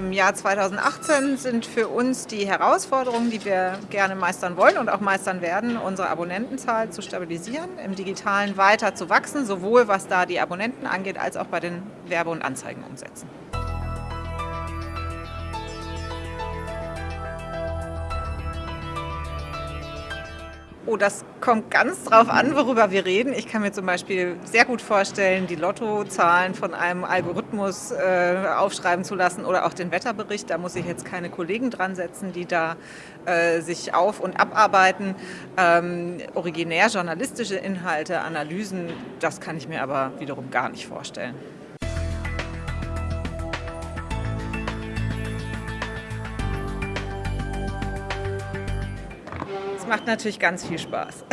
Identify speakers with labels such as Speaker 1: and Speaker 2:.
Speaker 1: Im Jahr 2018 sind für uns die Herausforderungen, die wir gerne meistern wollen und auch meistern werden, unsere Abonnentenzahl zu stabilisieren, im Digitalen weiter zu wachsen, sowohl was da die Abonnenten angeht, als auch bei den Werbe- und Anzeigenumsätzen. Oh, das kommt ganz drauf an, worüber wir reden. Ich kann mir zum Beispiel sehr gut vorstellen, die Lottozahlen von einem Algorithmus äh, aufschreiben zu lassen oder auch den Wetterbericht. Da muss ich jetzt keine Kollegen dran setzen, die da äh, sich auf- und abarbeiten. Ähm, originär journalistische Inhalte, Analysen, das kann ich mir aber wiederum gar nicht vorstellen. Macht natürlich ganz viel Spaß.